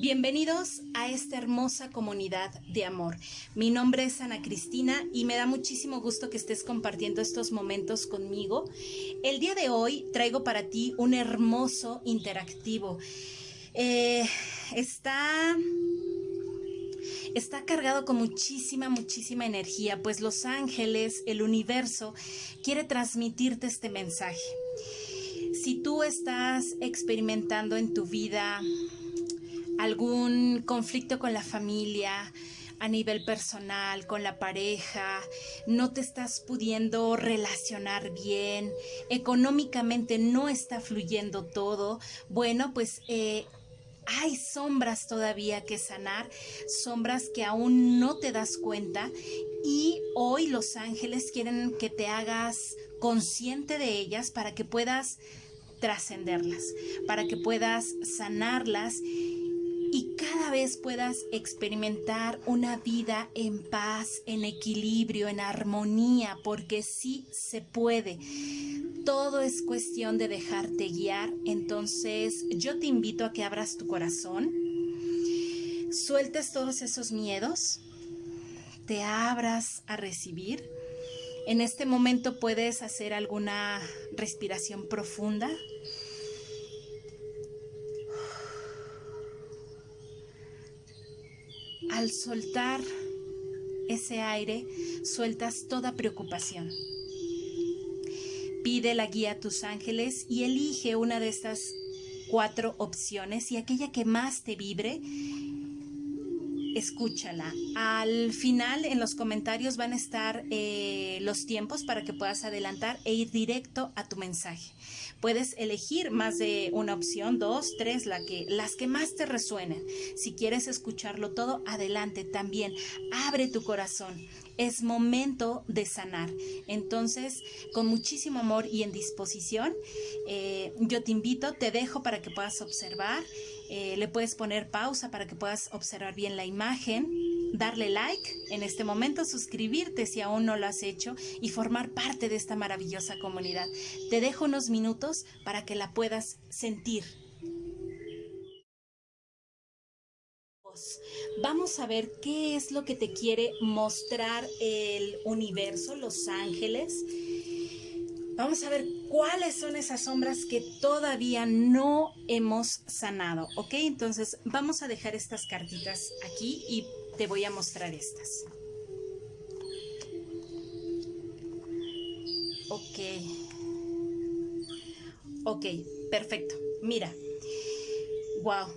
Bienvenidos a esta hermosa comunidad de amor. Mi nombre es Ana Cristina y me da muchísimo gusto que estés compartiendo estos momentos conmigo. El día de hoy traigo para ti un hermoso interactivo. Eh, está está cargado con muchísima, muchísima energía, pues los ángeles, el universo, quiere transmitirte este mensaje. Si tú estás experimentando en tu vida algún conflicto con la familia, a nivel personal, con la pareja, no te estás pudiendo relacionar bien, económicamente no está fluyendo todo, bueno, pues eh, hay sombras todavía que sanar, sombras que aún no te das cuenta y hoy los ángeles quieren que te hagas consciente de ellas para que puedas trascenderlas, para que puedas sanarlas y cada vez puedas experimentar una vida en paz, en equilibrio, en armonía, porque sí se puede. Todo es cuestión de dejarte guiar, entonces yo te invito a que abras tu corazón, sueltes todos esos miedos, te abras a recibir. En este momento puedes hacer alguna respiración profunda. Al soltar ese aire, sueltas toda preocupación. Pide la guía a tus ángeles y elige una de estas cuatro opciones y aquella que más te vibre, escúchala. Al final en los comentarios van a estar eh, los tiempos para que puedas adelantar e ir directo a tu mensaje. Puedes elegir más de una opción, dos, tres, la que, las que más te resuenen. Si quieres escucharlo todo, adelante también. Abre tu corazón. Es momento de sanar. Entonces, con muchísimo amor y en disposición, eh, yo te invito, te dejo para que puedas observar. Eh, le puedes poner pausa para que puedas observar bien la imagen darle like en este momento, suscribirte si aún no lo has hecho y formar parte de esta maravillosa comunidad. Te dejo unos minutos para que la puedas sentir. Vamos a ver qué es lo que te quiere mostrar el universo, los ángeles. Vamos a ver cuáles son esas sombras que todavía no hemos sanado, ¿ok? Entonces vamos a dejar estas cartitas aquí y te voy a mostrar estas. Ok. Ok, perfecto. Mira. Wow.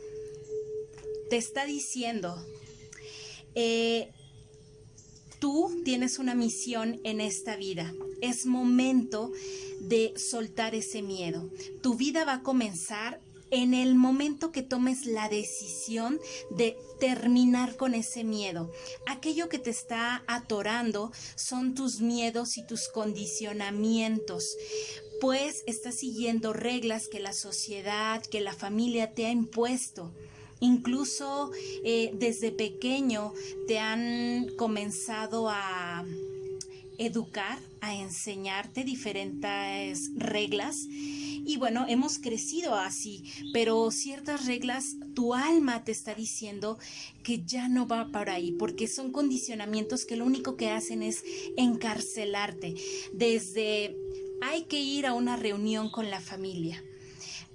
Te está diciendo, eh, tú tienes una misión en esta vida. Es momento de soltar ese miedo. Tu vida va a comenzar en el momento que tomes la decisión de terminar con ese miedo. Aquello que te está atorando son tus miedos y tus condicionamientos pues estás siguiendo reglas que la sociedad, que la familia te ha impuesto. Incluso eh, desde pequeño te han comenzado a educar, a enseñarte diferentes reglas y bueno, hemos crecido así, pero ciertas reglas, tu alma te está diciendo que ya no va para ahí, porque son condicionamientos que lo único que hacen es encarcelarte. Desde hay que ir a una reunión con la familia.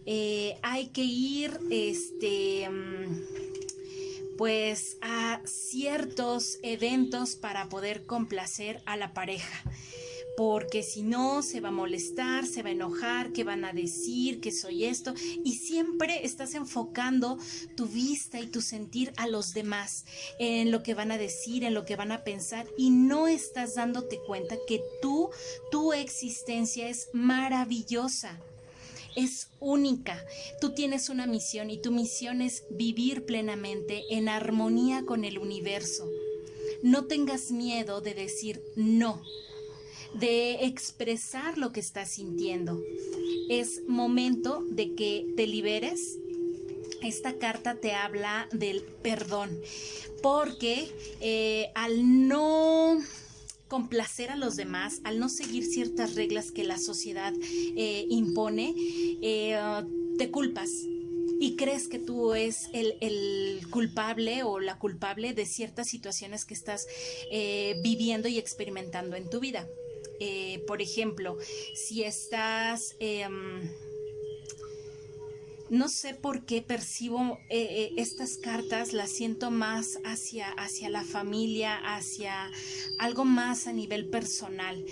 Eh, hay que ir, este, mm, pues, a ciertos eventos para poder complacer a la pareja. Porque si no se va a molestar, se va a enojar, qué van a decir, que soy esto, y siempre estás enfocando tu vista y tu sentir a los demás, en lo que van a decir, en lo que van a pensar, y no estás dándote cuenta que tú, tu existencia es maravillosa es única. Tú tienes una misión y tu misión es vivir plenamente en armonía con el universo. No tengas miedo de decir no de expresar lo que estás sintiendo. Es momento de que te liberes. Esta carta te habla del perdón, porque eh, al no complacer a los demás, al no seguir ciertas reglas que la sociedad eh, impone, eh, te culpas, y crees que tú es el, culpable o la culpable de ciertas situaciones que estás eh, viviendo y experimentando en tu vida. Eh, por ejemplo, si estás... Em, no sé por qué percibo eh, estas cartas, las siento más hacia, hacia la familia, hacia algo más a nivel personal.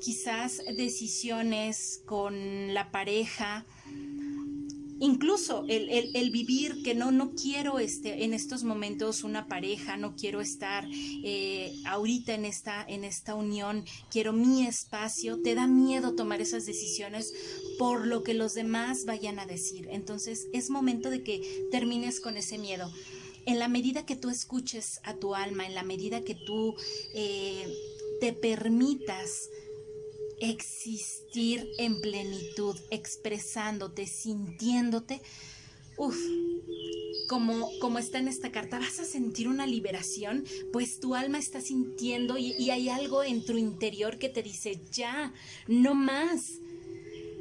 Quizás decisiones con la pareja, incluso el, vivir que no, no quiero este, en estos momentos una pareja, no quiero estar eh, ahorita en esta, en esta unión, quiero mi espacio, te da miedo tomar esas decisiones por lo que los demás vayan a decir. Entonces es momento de que termines con ese miedo. En la medida que tú escuches a tu alma, en la medida que tú eh, te permitas existir en plenitud, expresándote, sintiéndote, uff, como, como está en esta carta, vas a sentir una liberación, pues tu alma está sintiendo y, y hay algo en tu interior que te dice, ya, no más,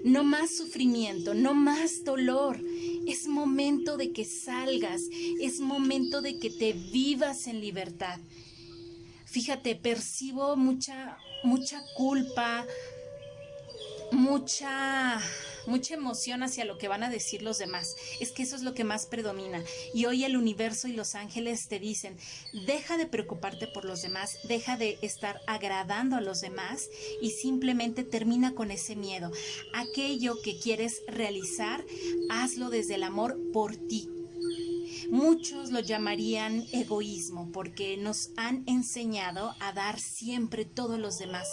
no más sufrimiento, no más dolor. Es momento de que salgas, es momento de que te vivas en libertad. Fíjate, percibo mucha, mucha culpa, mucha mucha emoción hacia lo que van a decir los demás. Es que eso es lo que más predomina. Y hoy el universo y los ángeles te dicen, deja de preocuparte por los demás, deja de estar agradando a los demás y simplemente termina con ese miedo. Aquello que quieres realizar, hazlo desde el amor por ti, Muchos lo llamarían egoísmo porque nos han enseñado a dar siempre todos los demás,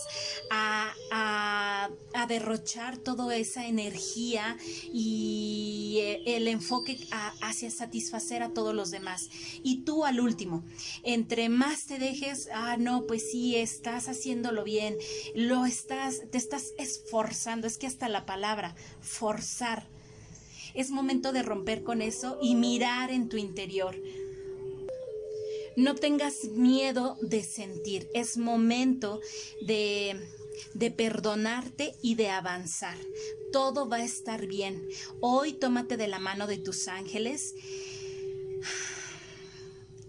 a, derrochar toda esa energía y eh, el enfoque hacia satisfacer a todos los demás. Y tú al último, entre más te dejes, ah, no, pues sí, estás haciéndolo bien, lo estás, te estás esforzando, es que hasta la palabra, forzar es momento de romper con eso y mirar en tu interior. No tengas miedo de sentir. Es momento de, de perdonarte y de avanzar. Todo va a estar bien. Hoy tómate de la mano de tus ángeles.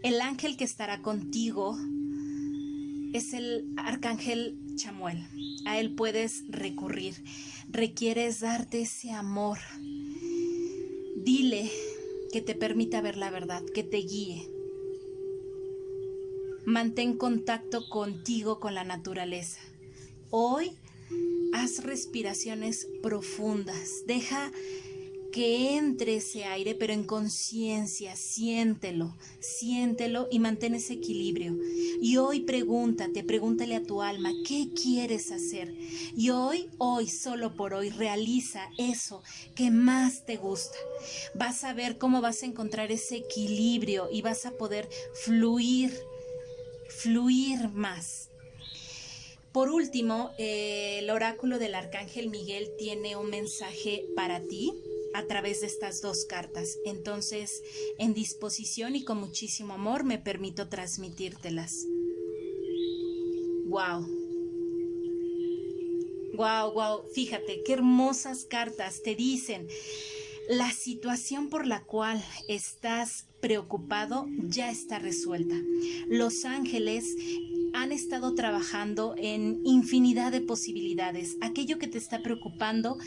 El ángel que estará contigo es el arcángel Chamuel. A él puedes recurrir. Requieres darte ese amor, Dile que te permita ver la verdad, que te guíe. Mantén contacto contigo, con la naturaleza. Hoy haz respiraciones profundas. Deja que entre ese aire, pero en conciencia, siéntelo, siéntelo y mantén ese equilibrio. Y hoy pregúntate, pregúntale a tu alma, ¿qué quieres hacer? Y hoy, hoy, solo por hoy, realiza eso que más te gusta. Vas a ver cómo vas a encontrar ese equilibrio y vas a poder fluir, fluir más. Por último, eh, el oráculo del arcángel Miguel tiene un mensaje para ti a través de estas dos cartas. Entonces, en disposición y con muchísimo amor me permito transmitírtelas. Wow. Wow, wow. Fíjate, qué hermosas cartas te dicen. La situación por la cual estás preocupado ya está resuelta. Los ángeles han estado trabajando en infinidad de posibilidades. Aquello que te está preocupando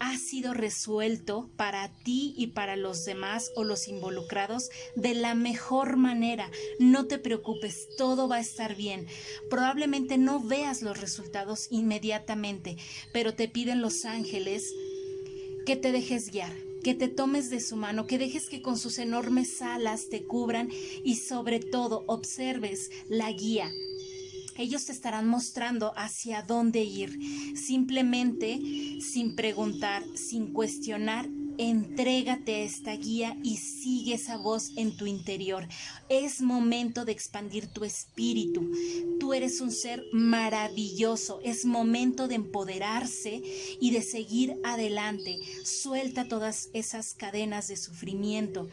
ha sido resuelto para ti y para los demás o los involucrados de la mejor manera. No te preocupes, todo va a estar bien. Probablemente no veas los resultados inmediatamente, pero te piden los ángeles que te dejes guiar, que te tomes de su mano, que dejes que con sus enormes alas te cubran y sobre todo observes la guía ellos te estarán mostrando hacia dónde ir. Simplemente, sin preguntar, sin cuestionar, entrégate a esta guía y sigue esa voz en tu interior. Es momento de expandir tu espíritu. Tú eres un ser maravilloso. Es momento de empoderarse y de seguir adelante. Suelta todas esas cadenas de sufrimiento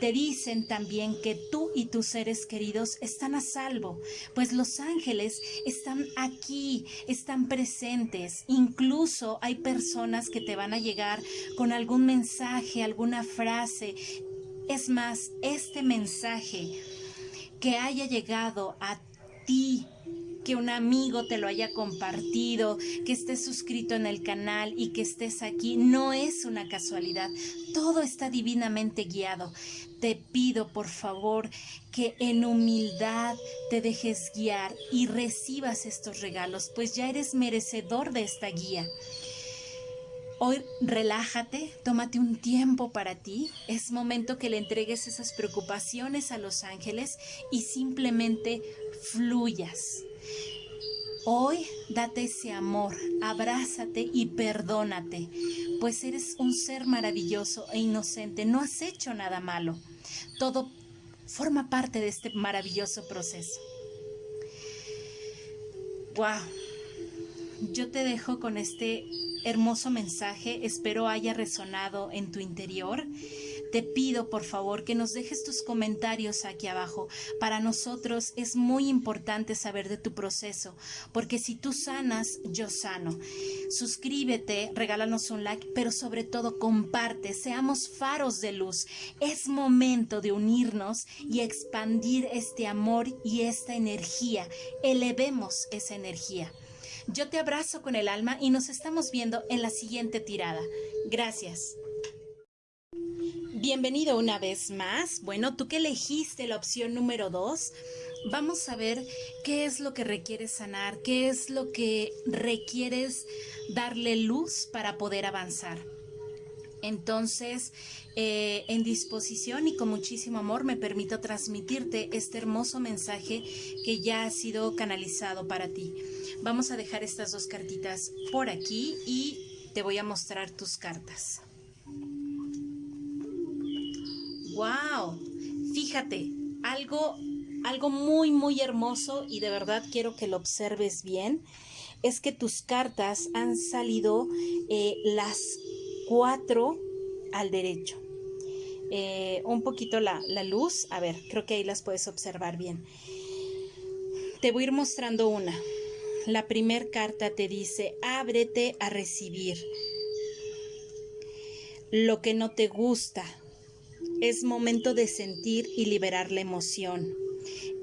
te dicen también que tú y tus seres queridos están a salvo, pues los ángeles están aquí, están presentes. Incluso hay personas que te van a llegar con algún mensaje, alguna frase. Es más, este mensaje que haya llegado a ti que un amigo te lo haya compartido, que estés suscrito en el canal y que estés aquí, no es una casualidad. Todo está divinamente guiado. Te pido, por favor, que en humildad te dejes guiar y recibas estos regalos, pues ya eres merecedor de esta guía. Hoy relájate, tómate un tiempo para ti. Es momento que le entregues esas preocupaciones a los ángeles y simplemente fluyas. Hoy date ese amor, abrázate y perdónate, pues eres un ser maravilloso e inocente, no has hecho nada malo. Todo forma parte de este maravilloso proceso. Wow. Yo te dejo con este hermoso mensaje, espero haya resonado en tu interior te pido por favor que nos dejes tus comentarios aquí abajo. Para nosotros es muy importante saber de tu proceso, porque si tú sanas, yo sano. Suscríbete, regálanos un like, pero sobre todo comparte, seamos faros de luz. Es momento de unirnos y expandir este amor y esta energía. Elevemos esa energía. Yo te abrazo con el alma y nos estamos viendo en la siguiente tirada. Gracias. Bienvenido una vez más. Bueno, tú que elegiste la opción número dos, vamos a ver qué es lo que requieres sanar, qué es lo que requieres darle luz para poder avanzar. Entonces, eh, en disposición y con muchísimo amor me permito transmitirte este hermoso mensaje que ya ha sido canalizado para ti. Vamos a dejar estas dos cartitas por aquí y te voy a mostrar tus cartas. Wow, fíjate, algo, algo muy, muy hermoso y de verdad quiero que lo observes bien, es que tus cartas han salido eh, las cuatro al derecho. Eh, un poquito la, la luz, a ver, creo que ahí las puedes observar bien. Te voy a ir mostrando una. La primer carta te dice, ábrete a recibir lo que no te gusta, es momento de sentir y liberar la emoción.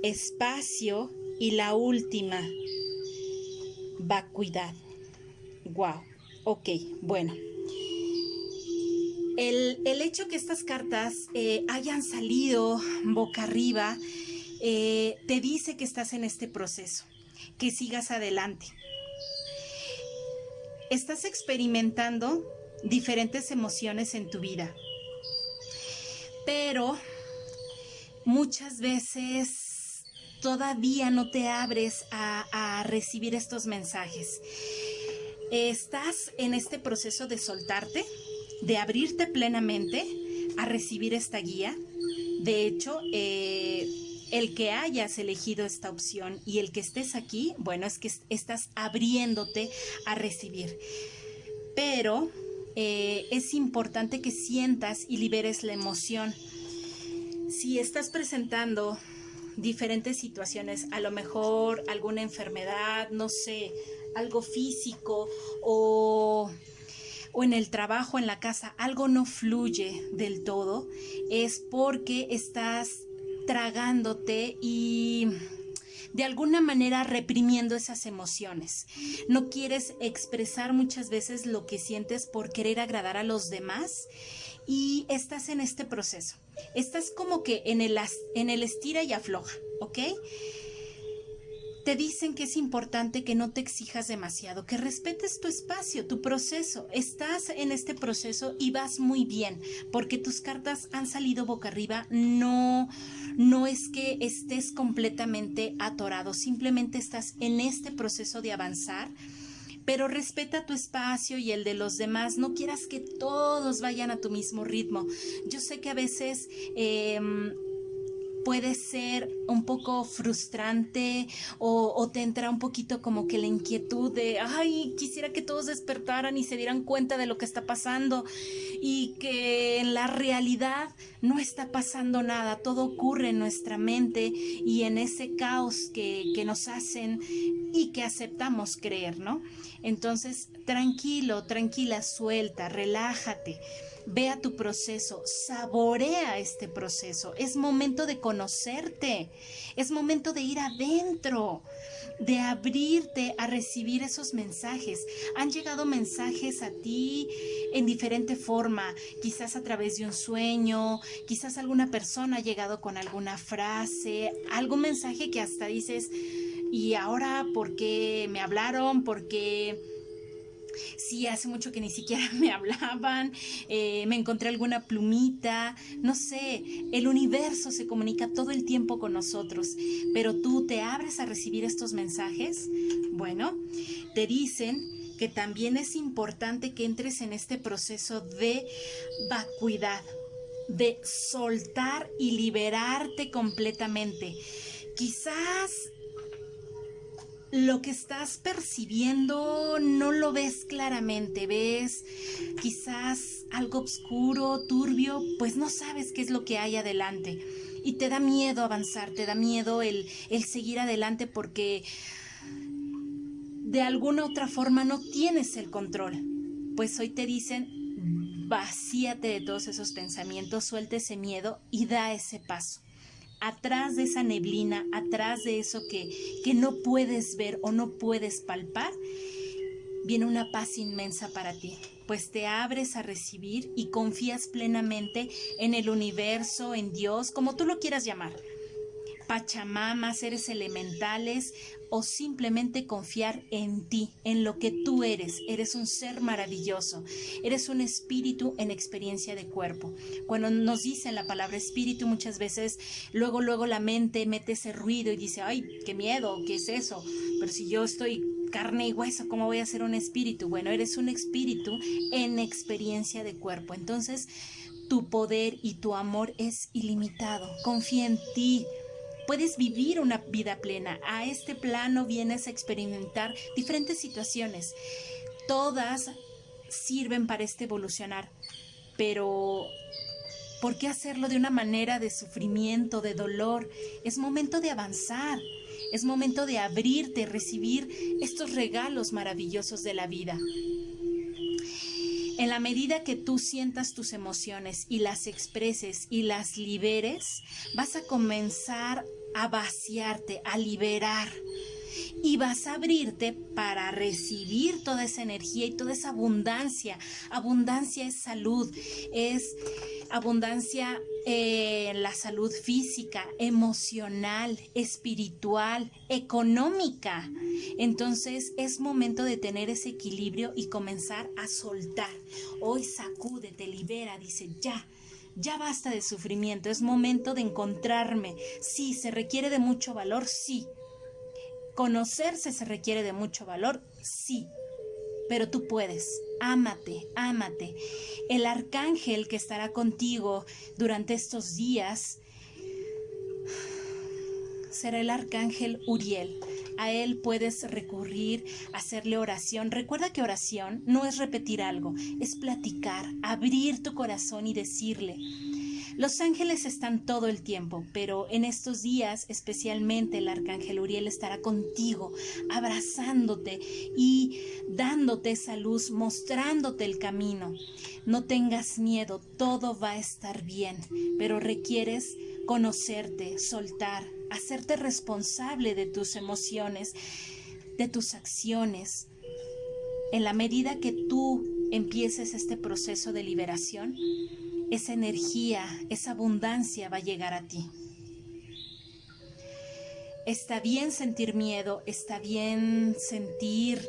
Espacio y la última, vacuidad. Wow. Ok, bueno. El, hecho que estas cartas eh, hayan salido boca arriba eh, te dice que estás en este proceso, que sigas adelante. Estás experimentando diferentes emociones en tu vida pero muchas veces todavía no te abres a, recibir estos mensajes. Estás en este proceso de soltarte, de abrirte plenamente a recibir esta guía. De hecho, eh, el que hayas elegido esta opción y el que estés aquí, bueno, es que estás abriéndote a recibir. Pero eh, es importante que sientas y liberes la emoción. Si estás presentando diferentes situaciones, a lo mejor alguna enfermedad, no sé, algo físico o, o en el trabajo, en la casa, algo no fluye del todo, es porque estás tragándote y de alguna manera reprimiendo esas emociones. No quieres expresar muchas veces lo que sientes por querer agradar a los demás y estás en este proceso. Estás como que en el, en el estira y afloja, ¿ok? Te dicen que es importante que no te exijas demasiado, que respetes tu espacio, tu proceso. Estás en este proceso y vas muy bien, porque tus cartas han salido boca arriba. No, no es que estés completamente atorado, simplemente estás en este proceso de avanzar pero respeta tu espacio y el de los demás. No quieras que todos vayan a tu mismo ritmo. Yo sé que a veces em, puede ser un poco frustrante o, te entra un poquito como que la inquietud de, ay, quisiera que todos despertaran y se dieran cuenta de lo que está pasando y que en la realidad no está pasando nada, todo ocurre en nuestra mente y en ese caos que, que nos hacen y que aceptamos creer, ¿no? Entonces, tranquilo, tranquila, suelta, relájate. Vea tu proceso, saborea este proceso. Es momento de conocerte, es momento de ir adentro, de abrirte a recibir esos mensajes. Han llegado mensajes a ti en diferente forma, quizás a través de un sueño, quizás alguna persona ha llegado con alguna frase, algún mensaje que hasta dices, ¿y ahora por qué me hablaron? ¿Por qué Sí, hace mucho que ni siquiera me hablaban, eh, me encontré alguna plumita, no sé, el universo se comunica todo el tiempo con nosotros, pero tú te abres a recibir estos mensajes. Bueno, te dicen que también es importante que entres en este proceso de vacuidad, de soltar y liberarte completamente. Quizás lo que estás percibiendo no lo ves claramente, ves quizás algo oscuro, turbio, pues no sabes qué es lo que hay adelante. Y te da miedo avanzar, te da miedo el, el seguir adelante porque de alguna otra forma no tienes el control. Pues hoy te dicen, vacíate de todos esos pensamientos, suelte ese miedo y da ese paso atrás de esa neblina, atrás de eso que, que no puedes ver o no puedes palpar, viene una paz inmensa para ti, pues te abres a recibir y confías plenamente en el universo, en Dios, como tú lo quieras llamar. Pachamama, seres elementales o simplemente confiar en ti, en lo que tú eres. Eres un ser maravilloso, eres un espíritu en experiencia de cuerpo. Cuando nos dicen la palabra espíritu muchas veces, luego, luego la mente mete ese ruido y dice, ay, qué miedo, ¿qué es eso? Pero si yo estoy carne y hueso, ¿cómo voy a ser un espíritu? Bueno, eres un espíritu en experiencia de cuerpo. Entonces, tu poder y tu amor es ilimitado. Confía en ti, puedes vivir una vida plena. A este plano vienes a experimentar diferentes situaciones. Todas sirven para este evolucionar, pero ¿por qué hacerlo de una manera de sufrimiento, de dolor? Es momento de avanzar. Es momento de abrirte, recibir estos regalos maravillosos de la vida. En la medida que tú sientas tus emociones y las expreses y las liberes, vas a comenzar a vaciarte, a liberar. Y vas a abrirte para recibir toda esa energía y toda esa abundancia. Abundancia es salud, es abundancia la salud física, emocional, espiritual, económica. Entonces es momento de tener ese equilibrio y comenzar a soltar. Hoy sacúdete, libera, dice ya. Ya basta de sufrimiento, es momento de encontrarme. Sí, se requiere de mucho valor, sí. Conocerse se requiere de mucho valor, sí. Pero tú puedes, ámate, ámate. El arcángel que estará contigo durante estos días será el arcángel Uriel. A él puedes recurrir, hacerle oración. Recuerda que oración no es repetir algo, es platicar, abrir tu corazón y decirle, los ángeles están todo el tiempo, pero en estos días especialmente el arcángel Uriel estará contigo, abrazándote y dándote esa luz, mostrándote el camino. No tengas miedo, todo va a estar bien, pero requieres conocerte, soltar, hacerte responsable de tus emociones, de tus acciones. En la medida que tú empieces este proceso de liberación, esa energía, esa abundancia va a llegar a ti. Está bien sentir miedo, está bien sentir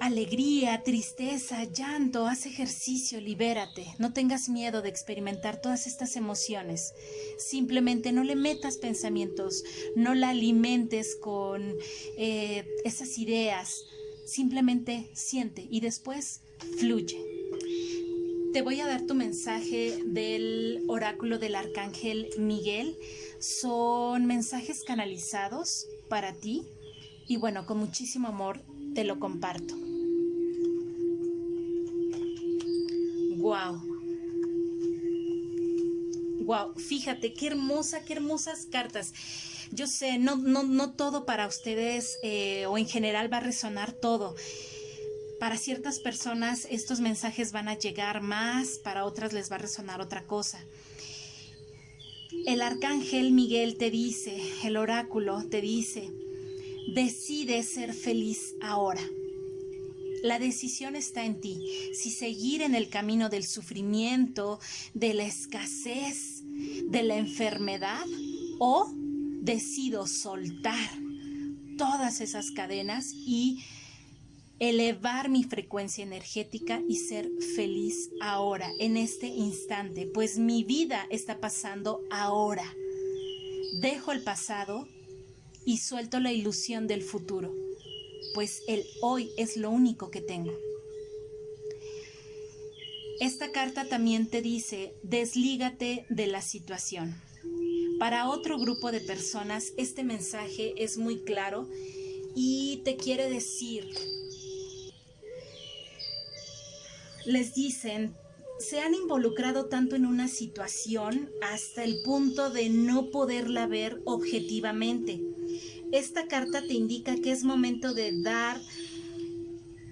alegría, tristeza, llanto, haz ejercicio, libérate. No tengas miedo de experimentar todas estas emociones. Simplemente no le metas pensamientos, no la alimentes con eh, esas ideas. Simplemente siente y después fluye te voy a dar tu mensaje del oráculo del arcángel Miguel. son mensajes canalizados para ti y bueno, con muchísimo amor te lo comparto. Wow. Wow, fíjate qué hermosa, qué hermosas cartas. Yo sé, no, no, no todo para ustedes eh, o en general va a resonar todo. Para ciertas personas estos mensajes van a llegar más, para otras les va a resonar otra cosa. El arcángel Miguel te dice, el oráculo te dice, decide ser feliz ahora. La decisión está en ti. Si seguir en el camino del sufrimiento, de la escasez, de la enfermedad o decido soltar todas esas cadenas y elevar mi frecuencia energética y ser feliz ahora, en este instante, pues mi vida está pasando ahora. Dejo el pasado y suelto la ilusión del futuro pues el hoy es lo único que tengo. Esta carta también te dice, deslígate de la situación. Para otro grupo de personas este mensaje es muy claro y te quiere decir, les dicen, se han involucrado tanto en una situación hasta el punto de no poderla ver objetivamente esta carta te indica que es momento de dar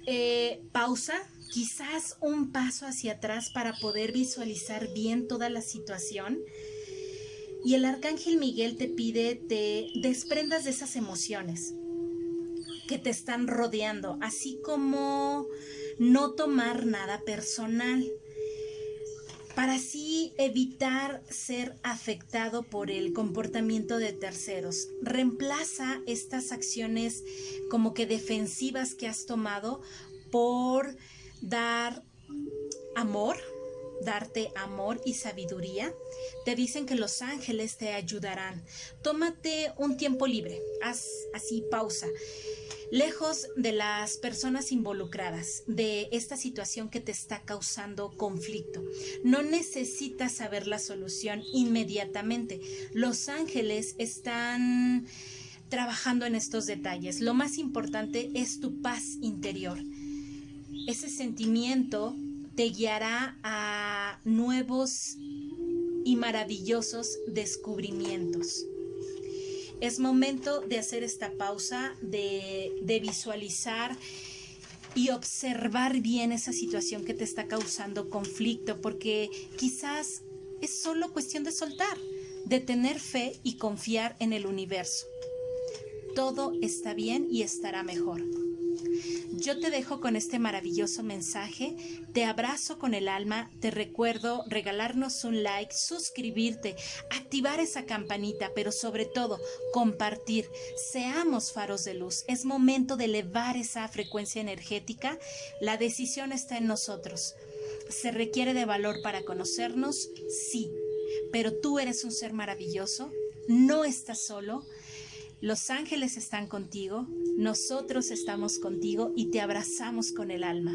eh, pausa, quizás un paso hacia atrás para poder visualizar bien toda la situación. Y el arcángel Miguel te pide te desprendas de esas emociones que te están rodeando, así como no tomar nada personal para así evitar ser afectado por el comportamiento de terceros. Reemplaza estas acciones como que defensivas que has tomado por dar amor, darte amor y sabiduría. Te dicen que los ángeles te ayudarán. Tómate un tiempo libre, haz así pausa lejos de las personas involucradas, de esta situación que te está causando conflicto. No necesitas saber la solución inmediatamente. Los ángeles están trabajando en estos detalles. Lo más importante es tu paz interior. Ese sentimiento te guiará a nuevos y maravillosos descubrimientos es momento de hacer esta pausa, de, visualizar y observar bien esa situación que te está causando conflicto, porque quizás es solo cuestión de soltar, de tener fe y confiar en el universo. Todo está bien y estará mejor. Yo te dejo con este maravilloso mensaje, te abrazo con el alma, te recuerdo regalarnos un like, suscribirte, activar esa campanita, pero sobre todo compartir. Seamos faros de luz. Es momento de elevar esa frecuencia energética. La decisión está en nosotros. ¿Se requiere de valor para conocernos? Sí. Pero tú eres un ser maravilloso, no estás solo los ángeles están contigo, nosotros estamos contigo y te abrazamos con el alma.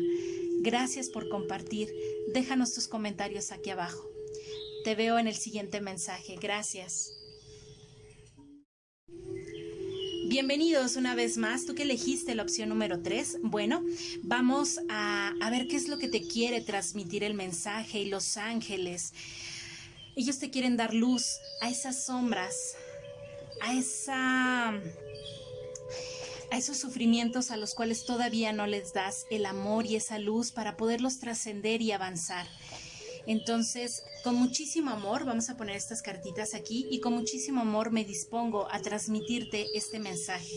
Gracias por compartir. Déjanos tus comentarios aquí abajo. Te veo en el siguiente mensaje. Gracias. Bienvenidos una vez más, tú que elegiste la opción número 3. Bueno, vamos a, a, ver qué es lo que te quiere transmitir el mensaje y los ángeles. Ellos te quieren dar luz a esas sombras, a esa a esos sufrimientos a los cuales todavía no les das el amor y esa luz para poderlos trascender y avanzar. Entonces, con muchísimo amor, vamos a poner estas cartitas aquí y con muchísimo amor me dispongo a transmitirte este mensaje.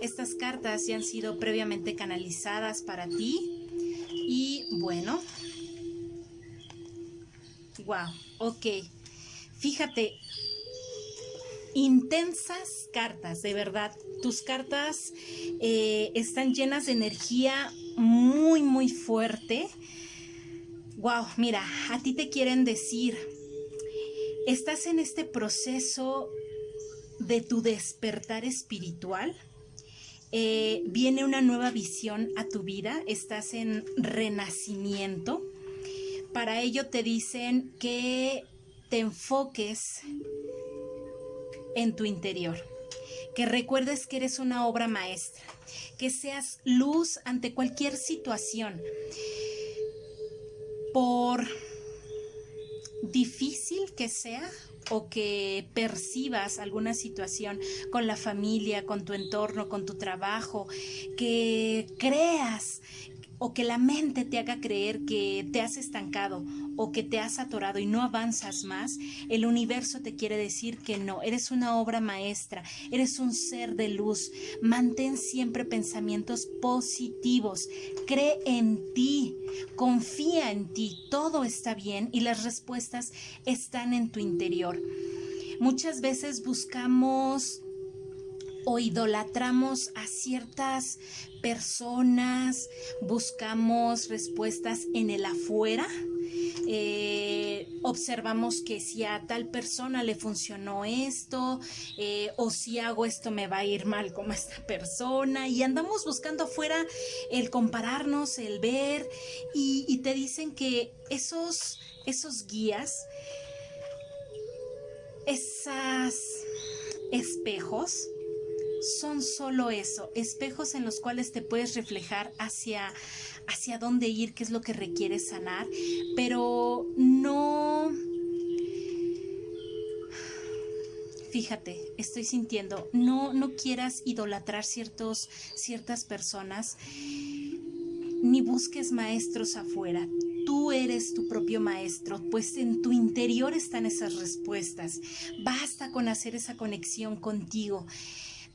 Estas cartas ya han sido previamente canalizadas para ti y bueno, wow, ok. Fíjate, intensas cartas, de verdad. Tus cartas eh, están llenas de energía muy, muy fuerte. Wow, mira, a ti te quieren decir, estás en este proceso de tu despertar espiritual. Eh, viene una nueva visión a tu vida, estás en renacimiento. Para ello te dicen que te enfoques en tu interior. Que recuerdes que eres una obra maestra. Que seas luz ante cualquier situación. Por difícil que sea, o que percibas alguna situación con la familia, con tu entorno, con tu trabajo, que creas o que la mente te haga creer que te has estancado o que te has atorado y no avanzas más, el universo te quiere decir que no, eres una obra maestra, eres un ser de luz. Mantén siempre pensamientos positivos, cree en ti, confía en ti, todo está bien y las respuestas están en tu interior. Muchas veces buscamos o idolatramos a ciertas personas, buscamos respuestas en el afuera. Eh, observamos que si a tal persona le funcionó esto eh, o si hago esto me va a ir mal como esta persona y andamos buscando afuera el compararnos, el ver y, te dicen que esos, esos guías, esas espejos, son solo eso, espejos en los cuales te puedes reflejar hacia, hacia dónde ir, qué es lo que requieres sanar, pero no... Fíjate, estoy sintiendo, no, no quieras idolatrar ciertos, ciertas personas, ni busques maestros afuera. Tú eres tu propio maestro, pues en tu interior están esas respuestas. Basta con hacer esa conexión contigo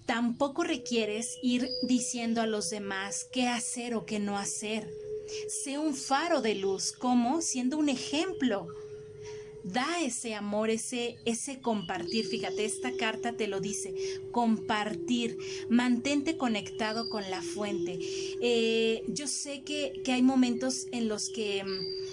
tampoco requieres ir diciendo a los demás qué hacer o qué no hacer. Sé un faro de luz, como siendo un ejemplo. Da ese amor, ese, ese compartir. Fíjate, esta carta te lo dice. Compartir. Mantente conectado con la fuente. Eh, yo sé que, que hay momentos en los que mm,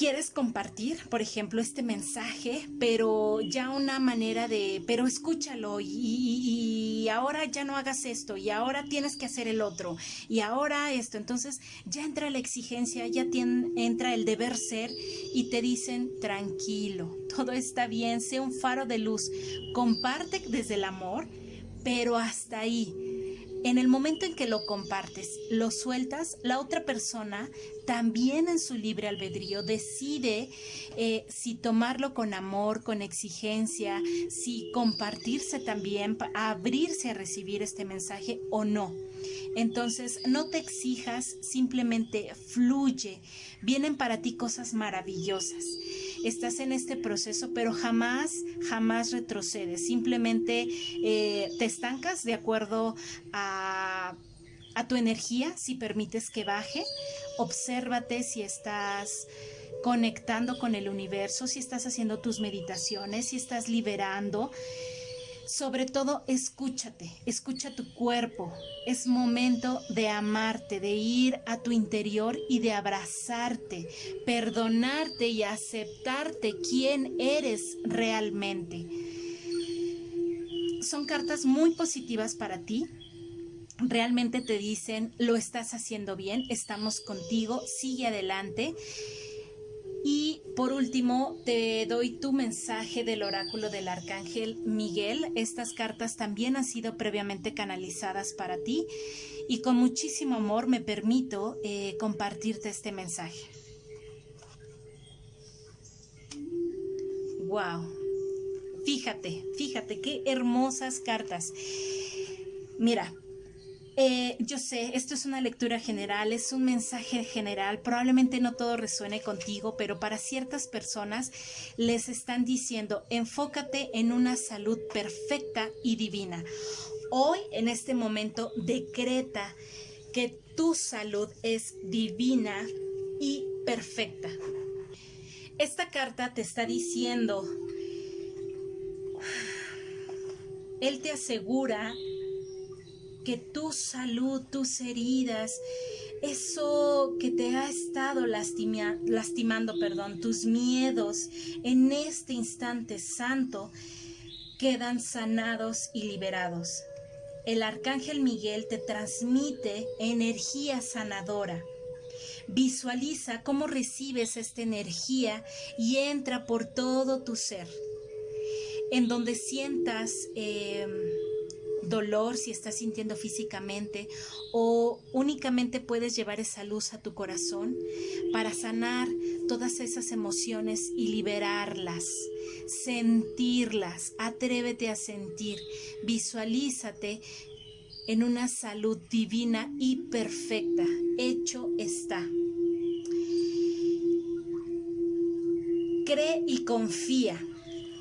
quieres compartir, por ejemplo, este mensaje, pero ya una manera de, pero escúchalo y, ahora ya no hagas esto y ahora tienes que hacer el otro y ahora esto. Entonces ya entra la exigencia, ya entra el deber ser y te dicen tranquilo, todo está bien, sé un faro de luz, comparte desde el amor, pero hasta ahí en el momento en que lo compartes, lo sueltas, la otra persona también en su libre albedrío decide eh, si tomarlo con amor, con exigencia, si compartirse también, abrirse a recibir este mensaje o no. Entonces, no te exijas, simplemente fluye. Vienen para ti cosas maravillosas estás en este proceso, pero jamás, jamás retrocedes, simplemente eh, te estancas de acuerdo a, a tu energía, si permites que baje, obsérvate si estás conectando con el universo, si estás haciendo tus meditaciones, si estás liberando sobre todo, escúchate, escucha tu cuerpo. Es momento de amarte, de ir a tu interior y de abrazarte, perdonarte y aceptarte quién eres realmente. Son cartas muy positivas para ti, realmente te dicen, lo estás haciendo bien, estamos contigo, sigue adelante. Y por último, te doy tu mensaje del oráculo del arcángel Miguel. Estas cartas también han sido previamente canalizadas para ti y con muchísimo amor me permito eh, compartirte este mensaje. Wow. Fíjate, fíjate qué hermosas cartas. Mira, eh, yo sé, esto es una lectura general, es un mensaje general, probablemente no todo resuene contigo, pero para ciertas personas les están diciendo, enfócate en una salud perfecta y divina. Hoy, en este momento, decreta que tu salud es divina y perfecta. Esta carta te está diciendo, Él te asegura que tu salud, tus heridas, eso que te ha estado lastimando, perdón, tus miedos en este instante santo, quedan sanados y liberados. El arcángel Miguel te transmite energía sanadora. Visualiza cómo recibes esta energía y entra por todo tu ser en donde sientas em, dolor, si estás sintiendo físicamente, o únicamente puedes llevar esa luz a tu corazón para sanar todas esas emociones y liberarlas, sentirlas, atrévete a sentir, visualízate en una salud divina y perfecta. Hecho está. Cree y confía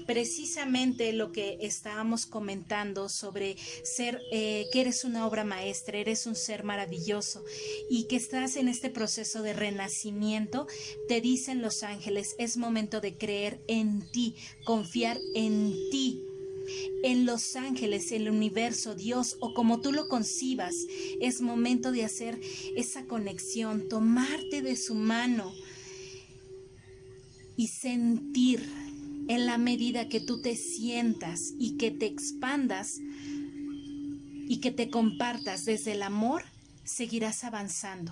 precisamente lo que estábamos comentando sobre ser, eh, que eres una obra maestra, eres un ser maravilloso y que estás en este proceso de renacimiento, te dicen los ángeles, es momento de creer en ti, confiar en ti en los ángeles, el universo, Dios o como tú lo concibas. Es momento de hacer esa conexión, tomarte de su mano y sentir en la medida que tú te sientas y que te expandas y que te compartas desde el amor, seguirás avanzando.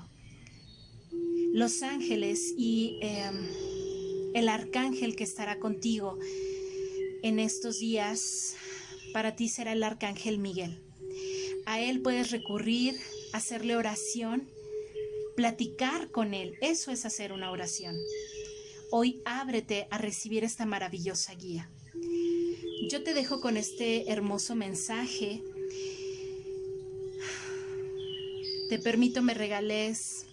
Los ángeles y em, el arcángel que estará contigo en estos días, para ti será el arcángel Miguel. A él puedes recurrir, hacerle oración, platicar con él. Eso es hacer una oración. Hoy ábrete a recibir esta maravillosa guía. Yo te dejo con este hermoso mensaje. Te permito me regales,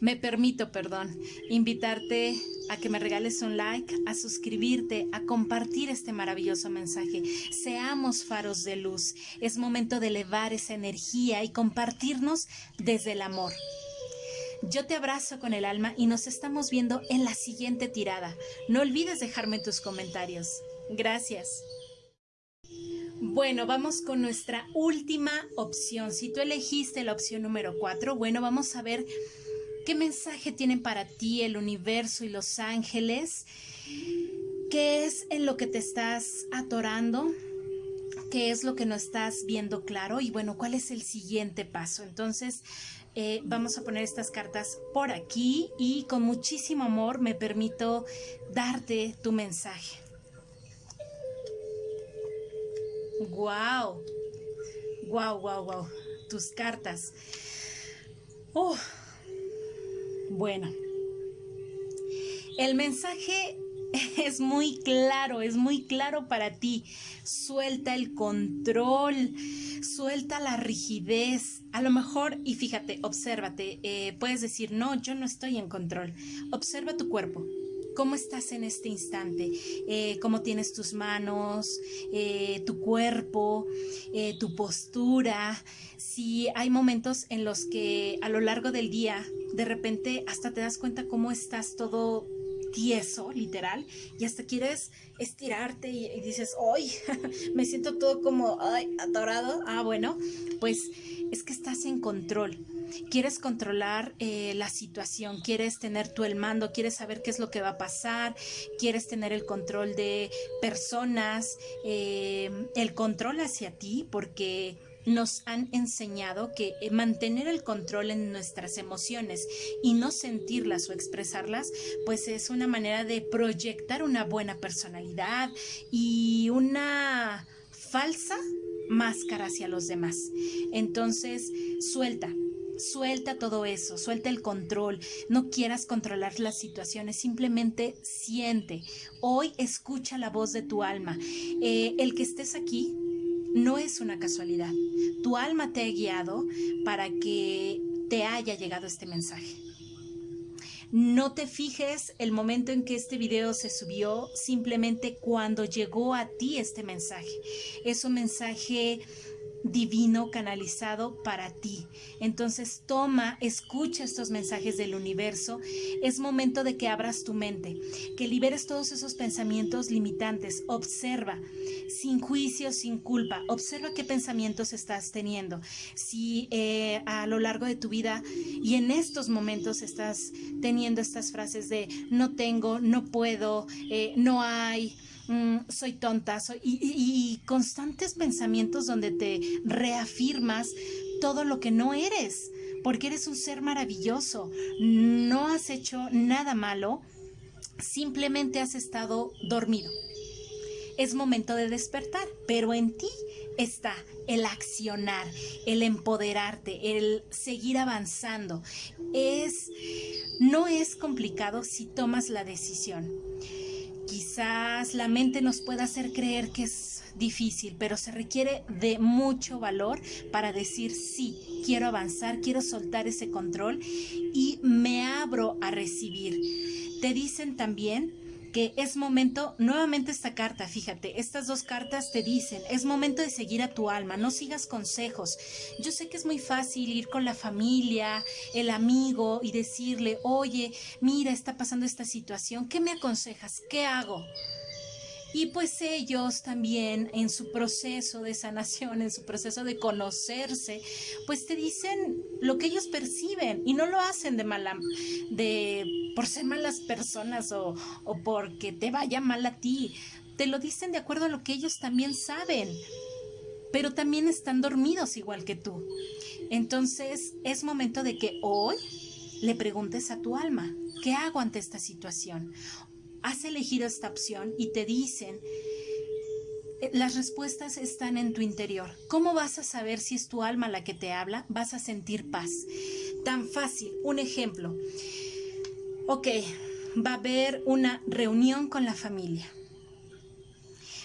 me permito, perdón, invitarte a que me regales un like, a suscribirte, a compartir este maravilloso mensaje. Seamos faros de luz. Es momento de elevar esa energía y compartirnos desde el amor. Yo te abrazo con el alma y nos estamos viendo en la siguiente tirada. No olvides dejarme tus comentarios. Gracias. Bueno, vamos con nuestra última opción. Si tú elegiste la opción número 4, bueno, vamos a ver qué mensaje tienen para ti el universo y los ángeles. ¿Qué es en lo que te estás atorando? ¿Qué es lo que no estás viendo claro? Y bueno, ¿cuál es el siguiente paso? Entonces, eh, vamos a poner estas cartas por aquí y con muchísimo amor me permito darte tu mensaje. Wow, wow, wow, wow, tus cartas. Oh, bueno, el mensaje es muy claro, es muy claro para ti. Suelta el control suelta la rigidez. A lo mejor, y fíjate, obsérvate, eh, puedes decir, no, yo no estoy en control. Observa tu cuerpo. ¿Cómo estás en este instante? Eh, ¿Cómo tienes tus manos, eh, tu cuerpo, tu postura? Si hay momentos en los que a lo largo del día, de repente hasta te das cuenta cómo estás todo tieso, literal, y hasta quieres estirarte y, dices, ¡ay! me siento todo como, ¡ay! atorado. Ah, bueno, pues es que estás en control. Quieres controlar eh, la situación, quieres tener tú el mando, quieres saber qué es lo que va a pasar, quieres tener el control de personas, eh, el control hacia ti, porque nos han enseñado que eh, mantener el control en nuestras emociones y no sentirlas o expresarlas, pues es una manera de proyectar una buena personalidad y una falsa máscara hacia los demás. Entonces, suelta, Suelta todo eso, suelta el control, no quieras controlar las situaciones, simplemente siente. Hoy escucha la voz de tu alma. Eh, el que estés aquí no es una casualidad. Tu alma te ha guiado para que te haya llegado este mensaje. No te fijes el momento en que este video se subió, simplemente cuando llegó a ti este mensaje. Es un mensaje divino canalizado para ti. Entonces toma, escucha estos mensajes del universo. Es momento de que abras tu mente, que liberes todos esos pensamientos limitantes. Observa, sin juicio, sin culpa. Observa qué pensamientos estás teniendo. Si eh, a lo largo de tu vida y en estos momentos estás teniendo estas frases de no tengo, no puedo, eh, no hay Mm, soy tonta, soy, y, constantes pensamientos donde te reafirmas todo lo que no eres, porque eres un ser maravilloso, no has hecho nada malo, simplemente has estado dormido. es momento de despertar, pero en ti está el accionar, el empoderarte, el seguir avanzando. Es no es complicado si tomas la decisión. Quizás la mente nos pueda hacer creer que es difícil, pero se requiere de mucho valor para decir sí, quiero avanzar, quiero soltar ese control y me abro a recibir. Te dicen también que es momento, nuevamente esta carta, fíjate, estas dos cartas te dicen, es momento de seguir a tu alma, no sigas consejos. Yo sé que es muy fácil ir con la familia, el amigo y decirle, oye, mira, está pasando esta situación, ¿qué me aconsejas? ¿Qué hago? Y pues ellos también en su proceso de sanación, en su proceso de conocerse, pues te dicen lo que ellos perciben y no lo hacen de mala, de por ser malas personas o, o porque te vaya mal a ti. Te lo dicen de acuerdo a lo que ellos también saben, pero también están dormidos igual que tú. Entonces es momento de que hoy le preguntes a tu alma, ¿qué hago ante esta situación? Has elegido esta opción y te dicen, eh, las respuestas están en tu interior. ¿Cómo vas a saber si es tu alma la que te habla? Vas a sentir paz. Tan fácil. Un ejemplo. Ok, va a haber una reunión con la familia.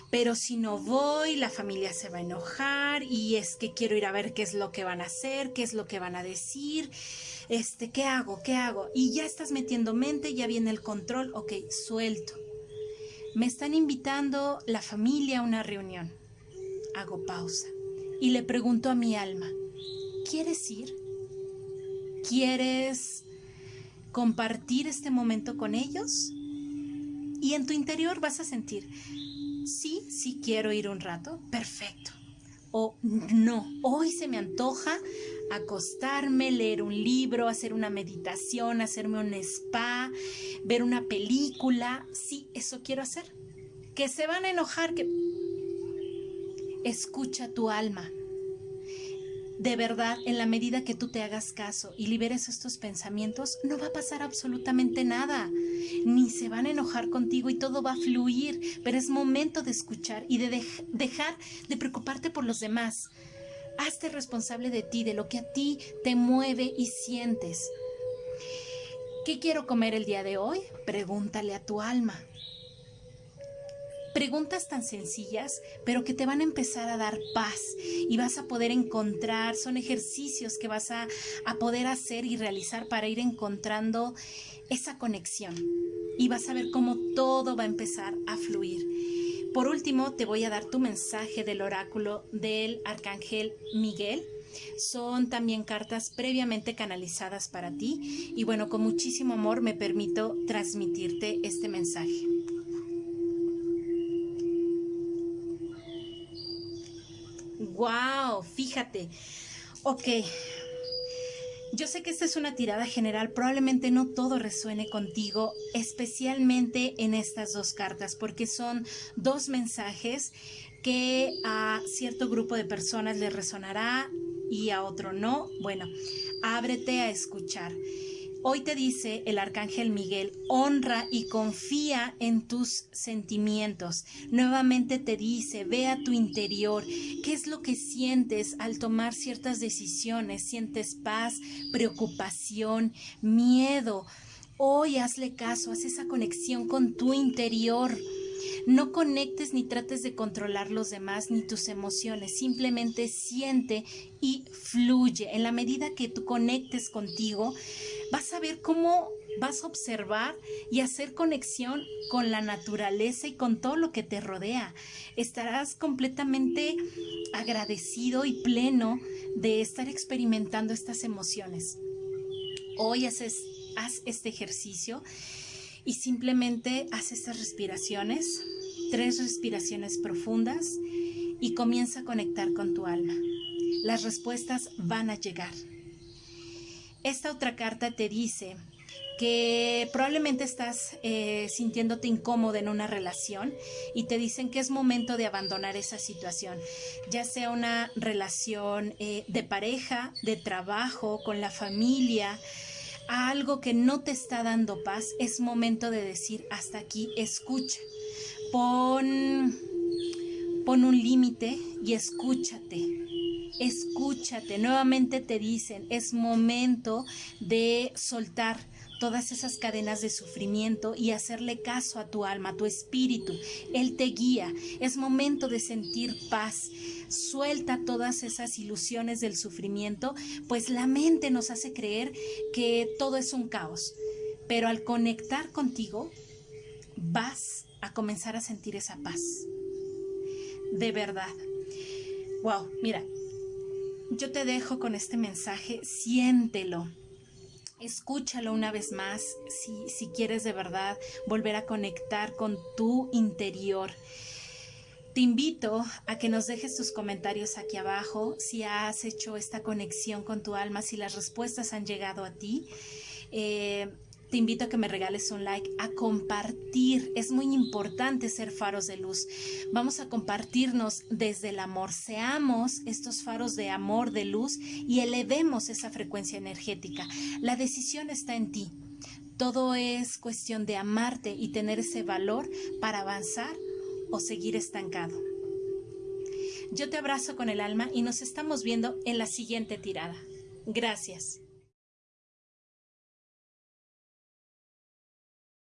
Pero si no voy, la familia se va a enojar y es que quiero ir a ver qué es lo que van a hacer, qué es lo que van a decir este, ¿qué hago? ¿Qué hago? Y ya estás metiendo mente, ya viene el control, ok, suelto. Me están invitando la familia a una reunión. Hago pausa y le pregunto a mi alma, ¿quieres ir? ¿Quieres compartir este momento con ellos? Y en tu interior vas a sentir, sí, sí quiero ir un rato, perfecto. O no, hoy se me antoja acostarme, leer un libro, hacer una meditación, hacerme un spa, ver una película. Sí, eso quiero hacer. Que se van a enojar, que... Escucha tu alma. De verdad, en la medida que tú te hagas caso y liberes estos pensamientos, no va a pasar absolutamente nada. Ni se van a enojar contigo y todo va a fluir, pero es momento de escuchar y de dejar de preocuparte por los demás. Hazte responsable de ti, de lo que a ti te mueve y sientes. ¿Qué quiero comer el día de hoy? Pregúntale a tu alma. Preguntas tan sencillas, pero que te van a empezar a dar paz y vas a poder encontrar, son ejercicios que vas a, a poder hacer y realizar para ir encontrando esa conexión. Y vas a ver cómo todo va a empezar a fluir. Por último, te voy a dar tu mensaje del oráculo del arcángel Miguel. Son también cartas previamente canalizadas para ti y bueno, con muchísimo amor me permito transmitirte este mensaje. Wow, fíjate. Ok, yo sé que esta es una tirada general, probablemente no todo resuene contigo, especialmente en estas dos cartas, porque son dos mensajes que a cierto grupo de personas les resonará y a otro no. Bueno, ábrete a escuchar. Hoy te dice el arcángel Miguel, honra y confía en tus sentimientos. Nuevamente te dice, ve a tu interior, qué es lo que sientes al tomar ciertas decisiones. ¿Sientes paz, preocupación, miedo? Hoy hazle caso, haz esa conexión con tu interior. No conectes ni trates de controlar los demás ni tus emociones, simplemente siente y fluye. En la medida que tú conectes contigo, vas a ver cómo vas a observar y hacer conexión con la naturaleza y con todo lo que te rodea. Estarás completamente agradecido y pleno de estar experimentando estas emociones. Hoy haces, haz este ejercicio y simplemente haz estas respiraciones, tres respiraciones profundas y comienza a conectar con tu alma. Las respuestas van a llegar. Esta otra carta te dice que probablemente estás eh, sintiéndote incómodo en una relación y te dicen que es momento de abandonar esa situación, ya sea una relación eh, de pareja, de trabajo, con la familia, algo que no te está dando paz, es momento de decir hasta aquí, escucha. Pon Pon un límite y escúchate. Escúchate. Nuevamente te dicen, es momento de soltar todas esas cadenas de sufrimiento y hacerle caso a tu alma, a tu espíritu. Él te guía. Es momento de sentir paz. Suelta todas esas ilusiones del sufrimiento, pues la mente nos hace creer que todo es un caos. Pero al conectar contigo, vas a comenzar a sentir esa paz. De verdad. Wow, mira, yo te dejo con este mensaje, siéntelo Escúchalo una vez más si, si quieres de verdad volver a conectar con tu interior. Te invito a que nos dejes tus comentarios aquí abajo si has hecho esta conexión con tu alma, si las respuestas han llegado a ti. Eh, te invito a que me regales un like, a compartir. Es muy importante ser faros de luz. Vamos a compartirnos desde el amor. Seamos estos faros de amor, de luz y elevemos esa frecuencia energética. La decisión está en ti. Todo es cuestión de amarte y tener ese valor para avanzar o seguir estancado. Yo te abrazo con el alma y nos estamos viendo en la siguiente tirada. Gracias.